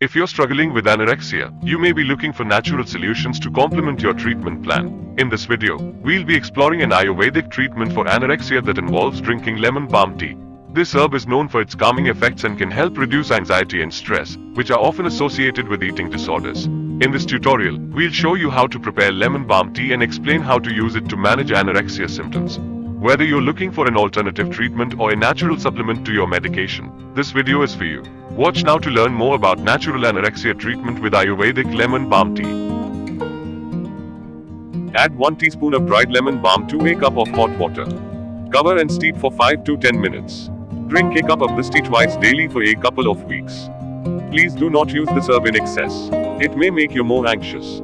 If you're struggling with anorexia, you may be looking for natural solutions to complement your treatment plan. In this video, we'll be exploring an Ayurvedic treatment for anorexia that involves drinking lemon balm tea. This herb is known for its calming effects and can help reduce anxiety and stress, which are often associated with eating disorders. In this tutorial, we'll show you how to prepare lemon balm tea and explain how to use it to manage anorexia symptoms. Whether you're looking for an alternative treatment or a natural supplement to your medication, this video is for you. Watch now to learn more about natural anorexia treatment with Ayurvedic lemon balm tea. Add 1 teaspoon of dried lemon balm to a cup of hot water. Cover and steep for 5 to 10 minutes. Drink a cup of this tea twice daily for a couple of weeks. Please do not use this herb in excess. It may make you more anxious.